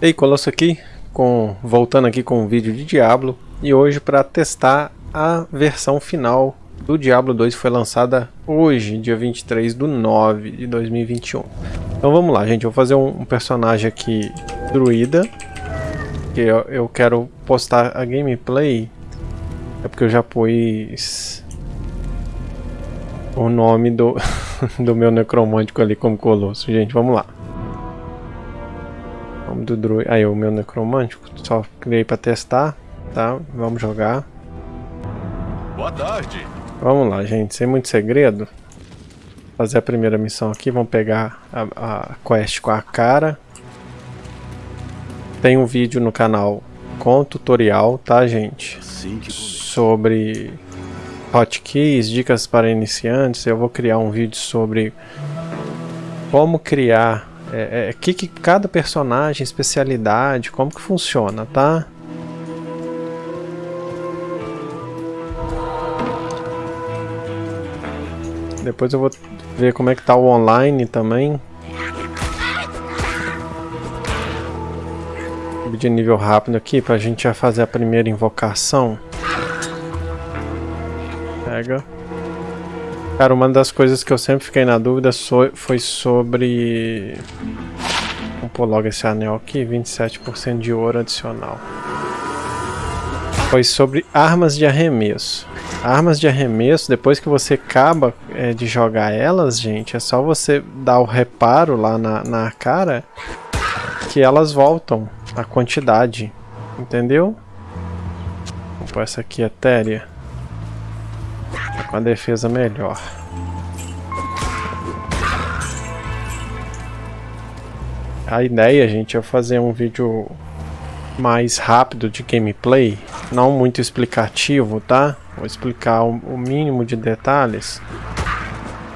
Ei, Colosso aqui, com, voltando aqui com um vídeo de Diablo e hoje para testar a versão final do Diablo 2 que foi lançada hoje, dia 23 do 9 de 2021. Então vamos lá, gente, vou fazer um, um personagem aqui druida, que eu, eu quero postar a gameplay, é porque eu já pus o nome do, do meu necromântico ali como colosso. Gente, vamos lá. Nome do druida. Aí, o meu necromântico. Só criei pra testar, tá? Vamos jogar. Boa tarde. Vamos lá, gente. Sem muito segredo. Fazer a primeira missão aqui. Vamos pegar a, a quest com a cara. Tem um vídeo no canal com tutorial, tá, gente? Assim Sobre hotkeys, dicas para iniciantes. Eu vou criar um vídeo sobre como criar é, é, que, que cada personagem, especialidade, como que funciona, tá? Depois eu vou ver como é que tá o online também. De nível rápido aqui pra gente já fazer a primeira invocação. Pega. Cara, uma das coisas que eu sempre fiquei na dúvida foi sobre... Vamos pôr logo esse anel aqui, 27% de ouro adicional. Foi sobre armas de arremesso. Armas de arremesso, depois que você acaba é, de jogar elas, gente, é só você dar o reparo lá na, na cara que elas voltam a quantidade, entendeu? Vamos pôr essa aqui, etérea com a defesa melhor. A ideia, gente, é fazer um vídeo mais rápido de gameplay, não muito explicativo, tá? Vou explicar o, mínimo de detalhes.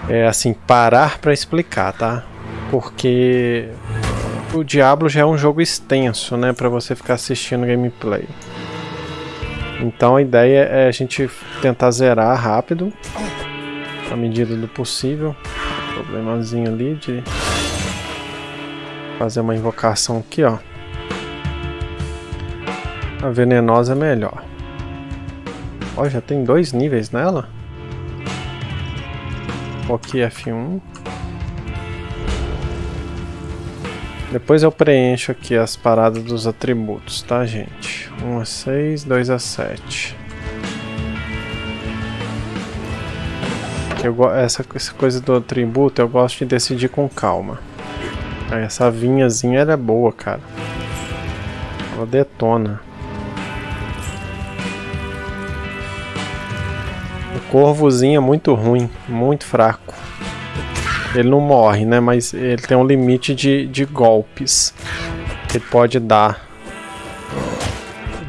É assim, parar para explicar, tá? Porque o Diablo já é um jogo extenso, né, para você ficar assistindo gameplay. Então a ideia é a gente tentar zerar rápido, na medida do possível. Problemazinho ali de fazer uma invocação aqui, ó. A venenosa é melhor. Ó, já tem dois níveis nela. Aqui F1. Depois eu preencho aqui as paradas dos atributos, tá, gente? 1 a 6, 2 a 7. Eu, essa, essa coisa do atributo eu gosto de decidir com calma. Essa vinhazinha ela é boa, cara. Ela detona. O corvozinho é muito ruim, muito fraco. Ele não morre, né? Mas ele tem um limite de, de golpes que pode dar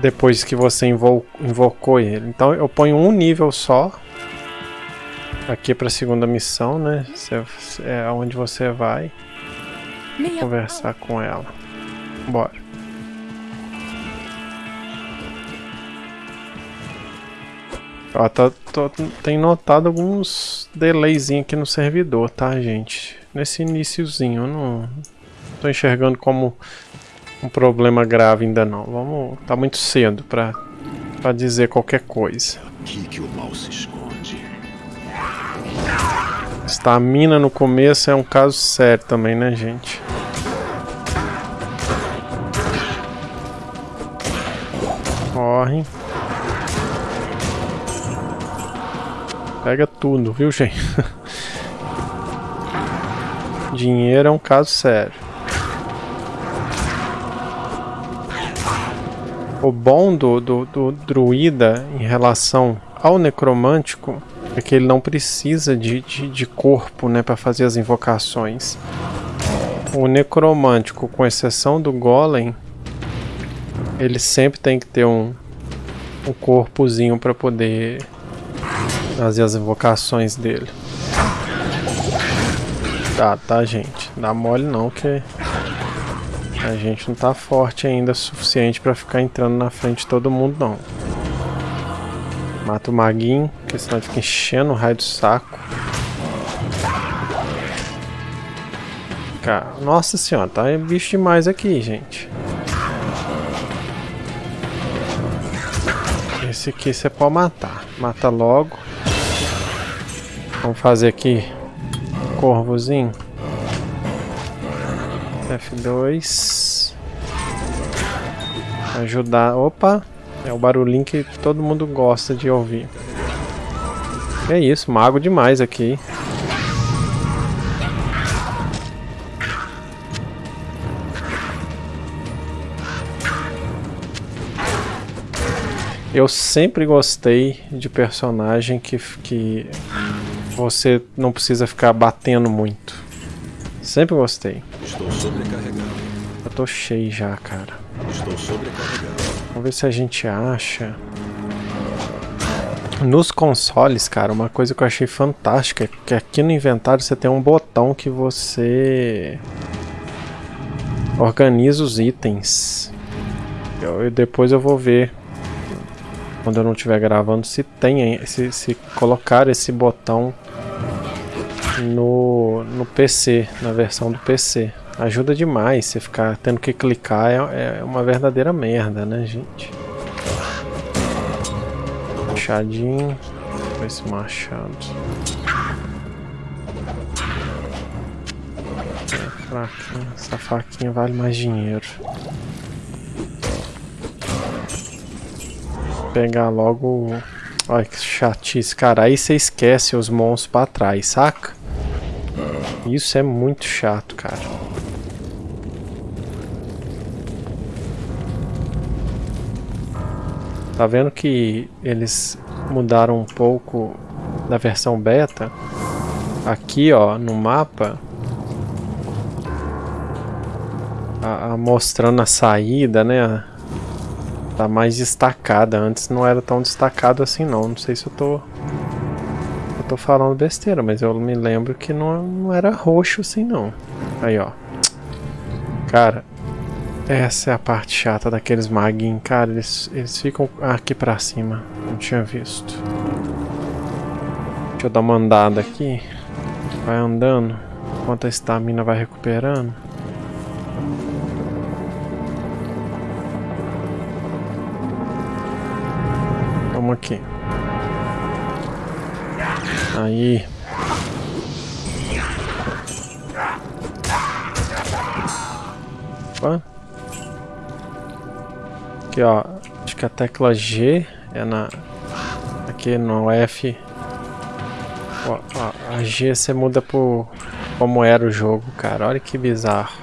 depois que você invo invocou ele. Então eu ponho um nível só aqui para a segunda missão, né? É onde você vai conversar com ela. Bora. Ó, tá, tô, tem notado alguns delays aqui no servidor, tá, gente? Nesse iníciozinho, eu não tô enxergando como um problema grave ainda não. Vamos, tá muito cedo pra, pra dizer qualquer coisa. Aqui que o mal se esconde. Estamina no começo é um caso sério também, né, gente? Corre. Pega tudo, viu, gente? Dinheiro é um caso sério. O bom do, do, do druida em relação ao necromântico é que ele não precisa de, de, de corpo né, para fazer as invocações. O necromântico, com exceção do golem, ele sempre tem que ter um, um corpozinho para poder fazer as invocações dele. Tá, tá, gente. Dá mole não, que a gente não tá forte ainda o suficiente pra ficar entrando na frente de todo mundo, não. Mata o maguinho, que senão fica enchendo o raio do saco. Cara, nossa senhora, tá bicho demais aqui, gente. Esse aqui você pode matar. Mata logo. Vamos fazer aqui. Corvozinho. F2. Ajudar. Opa! É o barulhinho que todo mundo gosta de ouvir. É isso, mago demais aqui. Eu sempre gostei de personagem que, que você não precisa ficar batendo muito. Sempre gostei. Estou sobrecarregado. Eu tô cheio já, cara. Estou sobrecarregado. Vamos ver se a gente acha. Nos consoles, cara, uma coisa que eu achei fantástica é que aqui no inventário você tem um botão que você organiza os itens. Eu, depois eu vou ver quando eu não estiver gravando se tem se, se colocar esse botão no, no PC, na versão do PC. Ajuda demais você ficar tendo que clicar, é, é uma verdadeira merda, né, gente? Machadinho. Esse machado. É. Essa faquinha vale mais dinheiro. pegar logo... Olha que chatice, cara. Aí você esquece os monstros pra trás, saca? Isso é muito chato, cara. Tá vendo que eles mudaram um pouco da versão beta? Aqui, ó, no mapa... A, a mostrando a saída, né? Tá mais destacada. Antes não era tão destacado assim não. Não sei se eu tô... Tô falando besteira, mas eu me lembro que não, não era roxo assim não. Aí, ó. Cara, essa é a parte chata daqueles maguinhos. Cara, eles, eles ficam aqui pra cima. Não tinha visto. Deixa eu dar uma andada aqui. Vai andando. Enquanto a estamina vai recuperando. Vamos aqui. Aí. Opa. Aqui, ó. Acho que a tecla G é na... Aqui no F. Ó, ó, a G você muda por como era o jogo, cara. Olha que bizarro.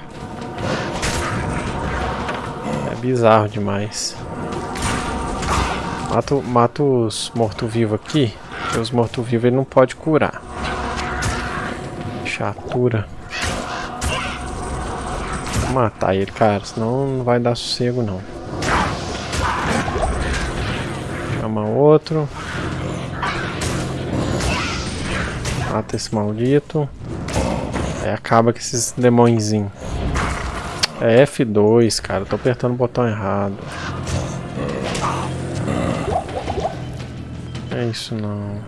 É bizarro demais. Mato, mato os mortos-vivos aqui. Porque os mortos-vivos ele não pode curar. Chatura. Vou matar ele, cara. Senão não vai dar sossego, não. Chama outro. Mata esse maldito. Aí acaba com esses demôniozinhos. É F2, cara. Tô apertando o botão errado. Isso não.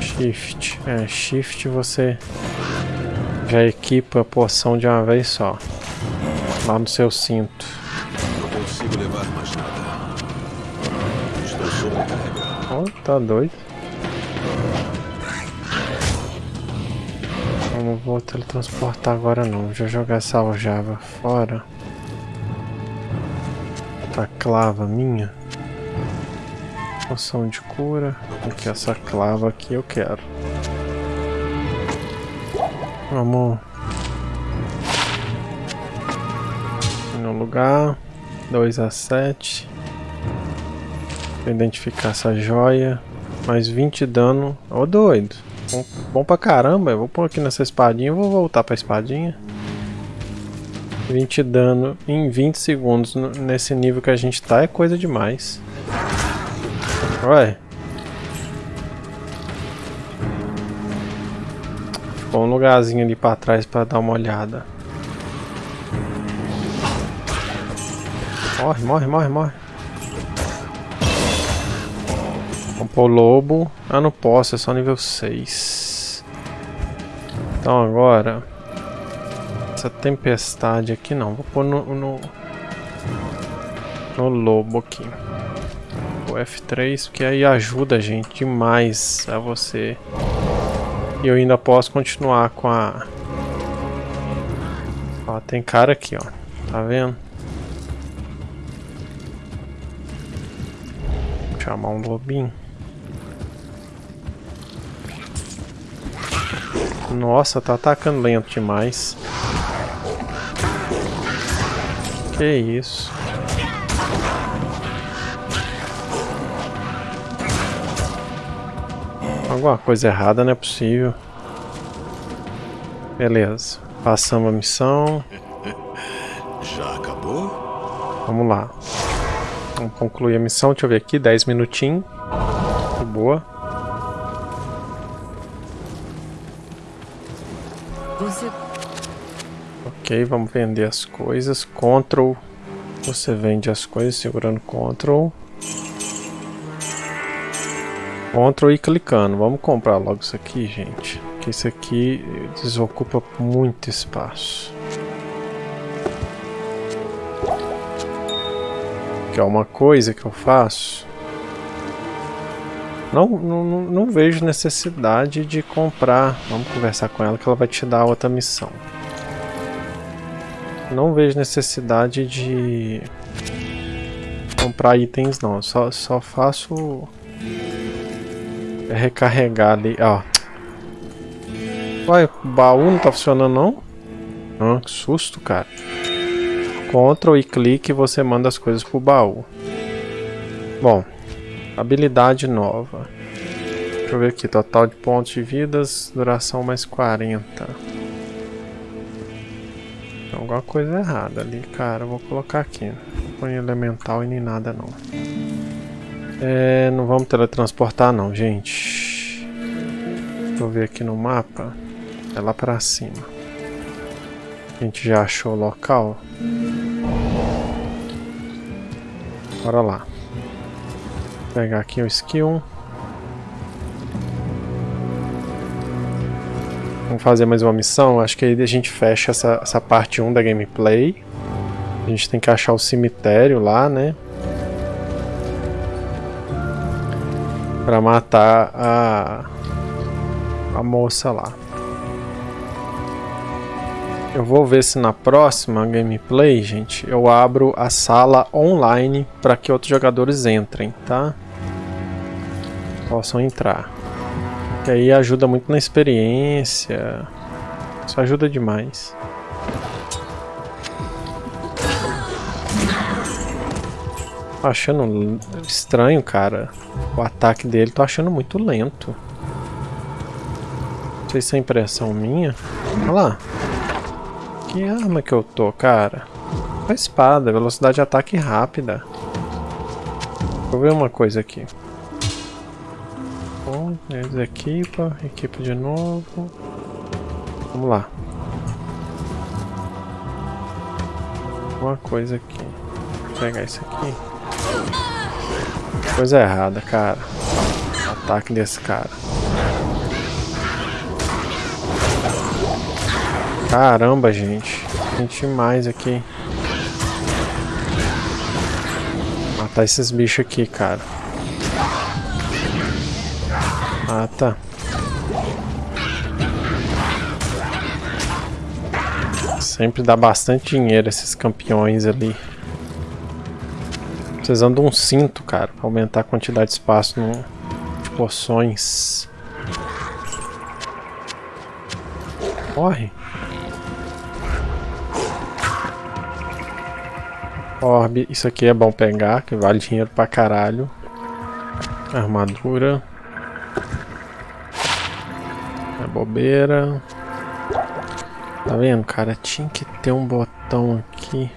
Shift. É, Shift você já equipa a poção de uma vez só. Lá no seu cinto. Não consigo levar mais nada. Estou sobrecarregado. Oh, tá doido. Eu não vou teletransportar agora não. Vou jogar essa aljava fora. Clava minha. Poção de cura. Aqui, essa clava aqui eu quero. Vamos no lugar. 2 a 7. Vou identificar essa joia. Mais 20 de dano. Ô oh, doido. Bom, bom pra caramba. Eu vou pôr aqui nessa espadinha vou voltar pra espadinha. 20 de dano em 20 segundos nesse nível que a gente tá é coisa demais. Ué. Ficou um lugarzinho ali pra trás pra dar uma olhada. Morre, morre, morre, morre. Vamos pôr o lobo. Ah, não posso, é só nível 6. Então agora... Essa tempestade aqui não. Vou pôr no, no, no lobo aqui. O F3, porque aí ajuda a gente demais a você. E eu ainda posso continuar com a... Ó, tem cara aqui, ó. Tá vendo? Vou chamar um lobinho. Nossa, tá atacando lento demais. Que isso? Alguma coisa errada, não é possível. Beleza. Passamos a missão. Já acabou? Vamos lá. Vamos concluir a missão. Deixa eu ver aqui. 10 minutinhos. Boa. Ok, vamos vender as coisas. Ctrl. Você vende as coisas segurando Ctrl. Ctrl e clicando. Vamos comprar logo isso aqui, gente. Que isso aqui desocupa muito espaço. Que é uma coisa que eu faço. Não, não, não vejo necessidade de comprar. Vamos conversar com ela que ela vai te dar outra missão. Não vejo necessidade de comprar itens não. Só, só faço recarregar ali. Ó. Uai, o baú não tá funcionando não? Ah, que susto, cara. Ctrl e clique você manda as coisas pro baú. Bom, habilidade nova. Deixa eu ver aqui, total de pontos de vidas, duração mais 40. Tem alguma coisa errada ali, cara. Vou colocar aqui. Não põe elemental e nem nada não. É, não vamos teletransportar não, gente. Deixa eu ver aqui no mapa. É lá pra cima. A gente já achou o local. Bora lá. Vou pegar aqui o skill. Vamos fazer mais uma missão. Acho que aí a gente fecha essa, essa parte 1 da gameplay. A gente tem que achar o cemitério lá, né? Pra matar a, a moça lá. Eu vou ver se na próxima gameplay, gente, eu abro a sala online para que outros jogadores entrem, tá? Possam entrar. Que aí ajuda muito na experiência. Isso ajuda demais. Tô achando estranho, cara. O ataque dele tô achando muito lento. Não sei se é impressão minha. Olha lá. Que arma que eu tô, cara? A espada, velocidade de ataque rápida. Vou ver uma coisa aqui. Bom, eles equipa, equipa de novo. Vamos lá. Uma coisa aqui. Vou pegar isso aqui. Coisa errada, cara. Ataque desse cara. Caramba, gente. Gente mais aqui. Matar esses bichos aqui, cara. Ah, tá. Sempre dá bastante dinheiro esses campeões ali. Precisando de um cinto, cara, pra aumentar a quantidade de espaço no, de poções. Corre. Orbe, isso aqui é bom pegar, que vale dinheiro pra caralho. Armadura. É bobeira. Tá vendo, cara? Tinha que ter um botão aqui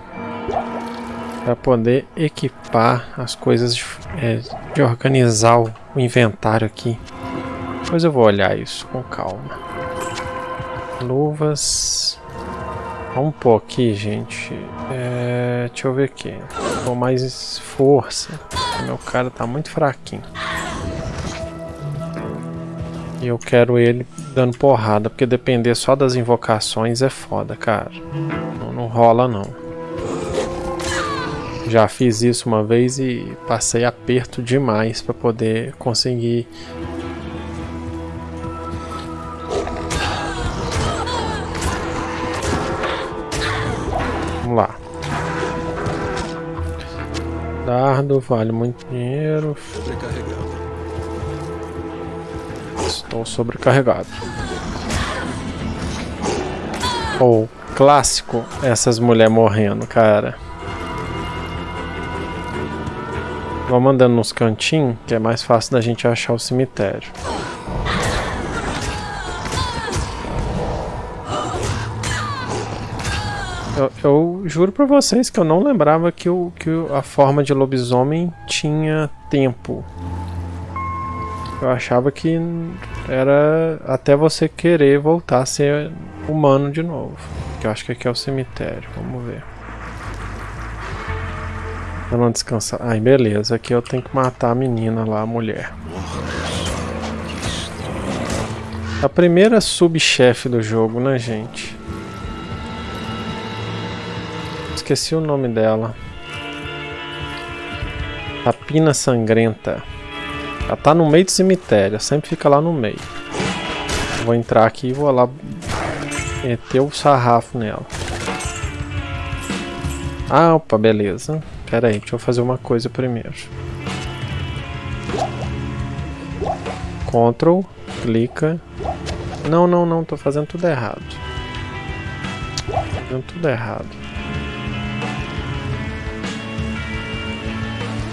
para poder equipar as coisas de, é, de organizar o, o, inventário aqui. Depois eu vou olhar isso com calma. Luvas. Vamos pôr aqui, gente. É, deixa eu ver aqui. Com mais força. Meu cara tá muito fraquinho. E eu quero ele dando porrada, porque depender só das invocações é foda, cara. Não, não rola não. Já fiz isso uma vez e passei aperto demais para poder conseguir Vamos lá. Dardo vale muito dinheiro. Estou sobrecarregado. Ou oh, clássico essas mulheres morrendo, cara. Vamos andando nos cantinhos, que é mais fácil da gente achar o cemitério. Eu, eu, juro pra vocês que eu não lembrava que, o, que a forma de lobisomem tinha tempo. Eu achava que era até você querer voltar a ser humano de novo. Que eu acho que aqui é o cemitério. Vamos ver. Pra não descansar. Ai, beleza. Aqui eu tenho que matar a menina lá, a mulher. A primeira subchefe do jogo, né, gente? esqueci o nome dela. Rapina Sangrenta. Ela tá no meio do cemitério, sempre fica lá no meio. Vou entrar aqui e vou lá meter o sarrafo nela. Ah, opa, beleza. Pera aí, deixa eu fazer uma coisa primeiro. Ctrl, clica. Não, não, não, tô fazendo tudo errado. Tô fazendo tudo errado.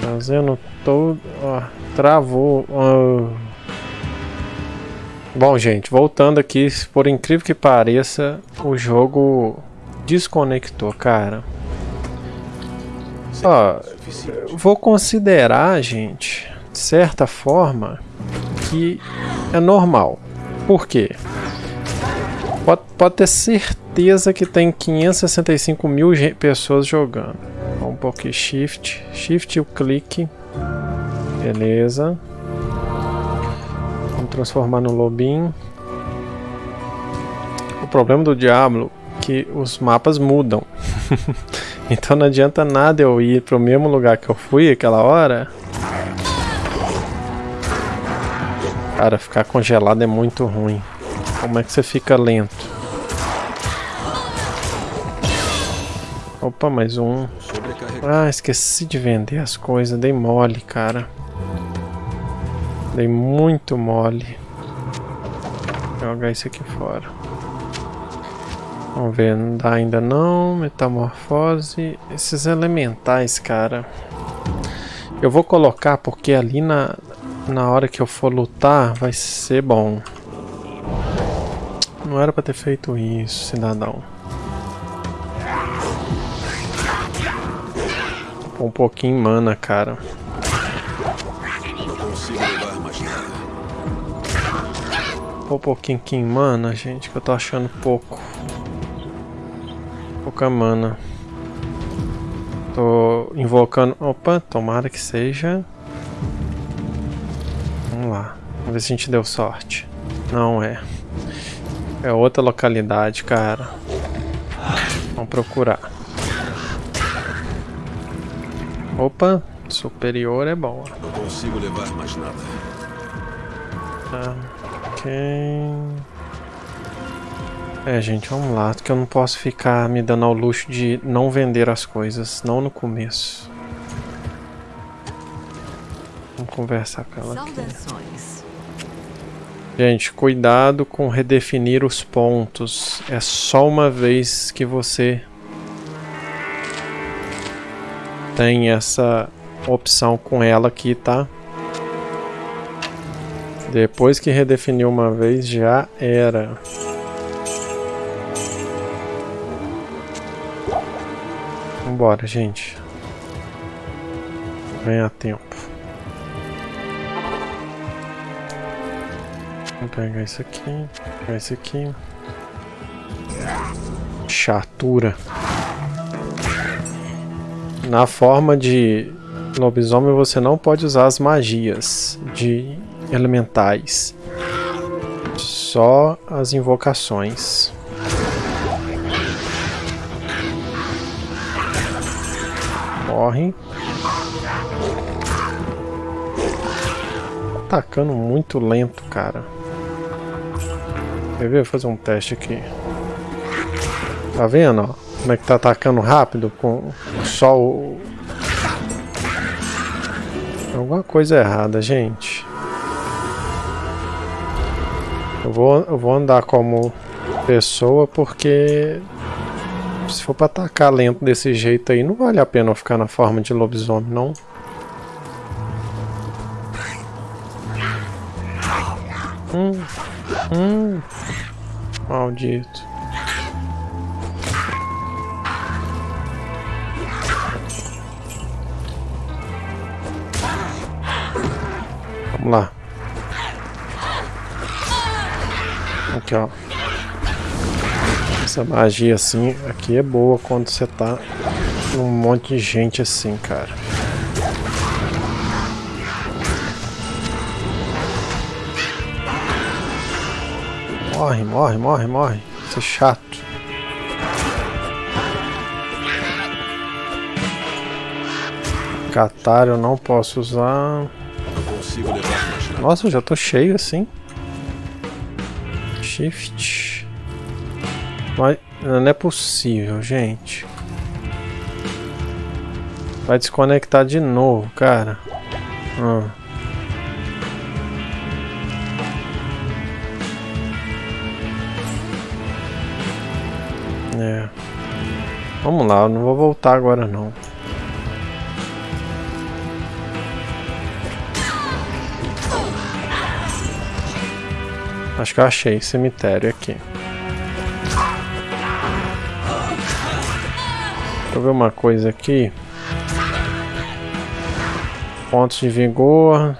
Fazendo todo... Ó, travou. Ó. Bom, gente, voltando aqui, por incrível que pareça, o jogo desconectou, cara. Ó, vou considerar, gente, de certa forma, que é normal. Por quê? Pode, pode ter certeza que tem 565 mil pessoas jogando um pouquinho shift, shift e o clique. Beleza. Vamos transformar no lobinho. O problema do Diablo é que os mapas mudam. então não adianta nada eu ir para o mesmo lugar que eu fui aquela hora. Cara, ficar congelado é muito ruim. Como é que você fica lento? Opa, mais um. Ah, esqueci de vender as coisas. Dei mole, cara. Dei muito mole. Vou jogar isso aqui fora. Vamos ver, não dá ainda não. Metamorfose. Esses elementais, cara. Eu vou colocar porque ali na, na hora que eu for lutar vai ser bom. Não era pra ter feito isso, cidadão. um pouquinho mana, cara. Um pouquinho aqui em mana, gente, que eu tô achando pouco. Pouca mana. Tô invocando... Opa, tomara que seja... Vamos lá. Vamos ver se a gente deu sorte. Não é. É outra localidade, cara. Vamos procurar. Opa, superior é bom. Não consigo levar mais nada. Ah, ok. É, gente, vamos lá, que eu não posso ficar me dando ao luxo de não vender as coisas, não no começo. Vamos conversar com ela aqui. Gente, cuidado com redefinir os pontos. É só uma vez que você tem essa opção com ela aqui, tá? Depois que redefiniu uma vez, já era. Vambora, gente. Ganhar tempo. Vou pegar isso aqui, pegar isso aqui. Chatura. Na forma de lobisomem você não pode usar as magias de elementais. Só as invocações. Morre. Atacando muito lento, cara. Quer ver? Vou fazer um teste aqui. Tá vendo, ó? Como é que tá atacando rápido com só o... Alguma coisa errada, gente. Eu vou, eu vou andar como pessoa porque se for pra atacar lento desse jeito aí, não vale a pena eu ficar na forma de lobisomem, não. Hum, hum, maldito. Vamos lá. Aqui, ó. Essa magia assim, aqui é boa quando você tá num monte de gente assim, cara. Morre, morre, morre, morre. Isso é chato. Catar eu não posso usar. Nossa, eu já tô cheio assim. Shift. Mas não é possível, gente. Vai desconectar de novo, cara. Ah. É. Vamos lá, eu não vou voltar agora não. Acho que eu achei cemitério aqui. Deixa eu ver uma coisa aqui. Pontos de vigor.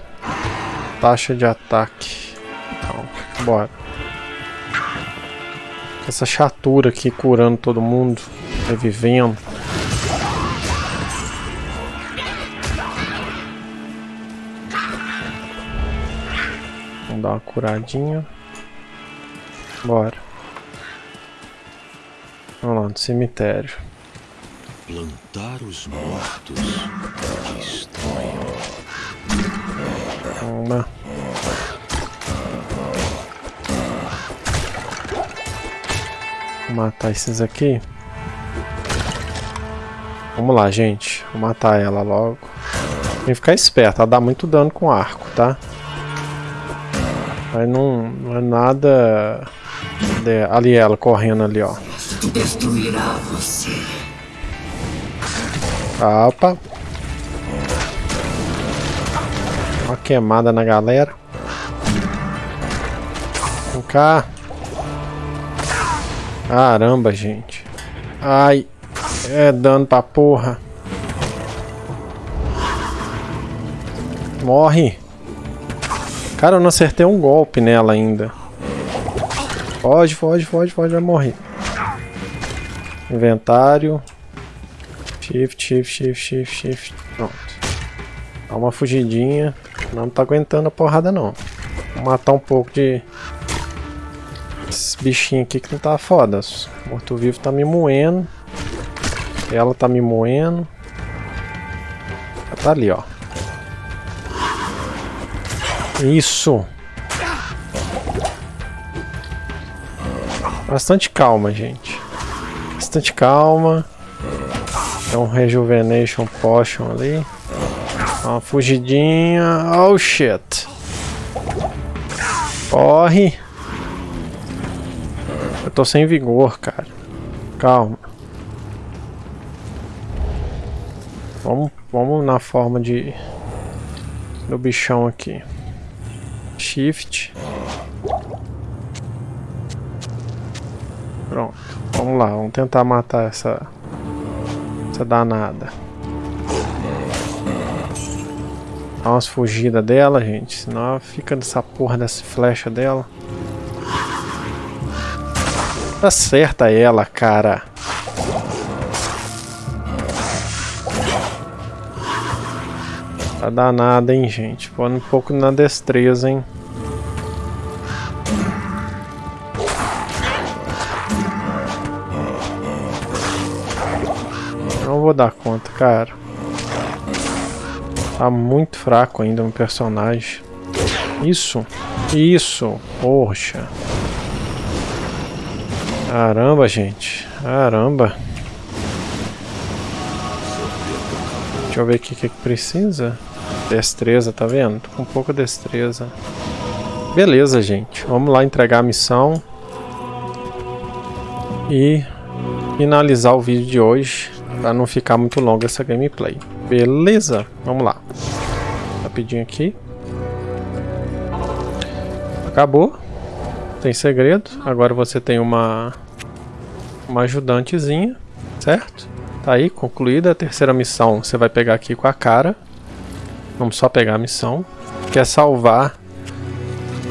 Taxa de ataque. Então, bora. Essa chatura aqui curando todo mundo. Revivendo. Vamos dar uma curadinha. Bora. Vamos lá, no cemitério. Plantar os mortos. Que estranho. Lá. Vou matar esses aqui. Vamos lá, gente. Vou matar ela logo. Tem que ficar esperto, ela dá muito dano com arco, tá? Mas não, não é nada... de- Ali ela, correndo ali, ó. destruirá você. Opa. Uma queimada na galera. Vem cá. Caramba, gente. Ai. É dano pra porra. Morre. Cara, eu não acertei um golpe nela ainda. Foge, foge, foge, foge, vai morrer. Inventário. Shift, shift, shift, shift, shift. Pronto. Dá uma fugidinha. Não tá aguentando a porrada não. Vou matar um pouco de... Esses bichinhos aqui que não tá foda. Morto-vivo tá me moendo. Ela tá me moendo. Ela tá ali, ó. Isso. Bastante calma, gente. Bastante calma. Tem um Rejuvenation Potion ali. Uma fugidinha. Oh shit. Corre. Eu tô sem vigor, cara. Calma. Vamos, vamos na forma de do bichão aqui. Shift. Pronto. Vamos lá, vamos tentar matar essa essa danada. Dá umas fugidas dela, gente. Senão ela fica nessa porra dessa flecha dela. Acerta ela, cara. Tá danada, hein, gente. Põe um pouco na destreza, hein. Vou dar conta, cara. Tá muito fraco ainda um personagem. Isso. Isso. Poxa. Caramba, gente. Caramba. Deixa eu ver aqui o que, que precisa. Destreza, tá vendo? Tô com pouca destreza. Beleza, gente. Vamos lá entregar a missão. E finalizar o vídeo de hoje. Pra não ficar muito longa essa gameplay. Beleza? Vamos lá. Rapidinho aqui. Acabou. Tem segredo. Agora você tem uma... Uma ajudantezinha. Certo? Tá aí, concluída a terceira missão. Você vai pegar aqui com a cara. Vamos só pegar a missão. Que é salvar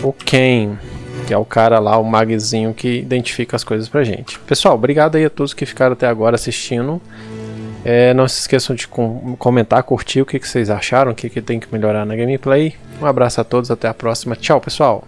o Ken. Que é o cara lá, o magzinho que identifica as coisas pra gente. Pessoal, obrigado aí a todos que ficaram até agora assistindo. É, não se esqueçam de com comentar, curtir o que, que vocês acharam, o que, que tem que melhorar na gameplay. Um abraço a todos, até a próxima. Tchau, pessoal!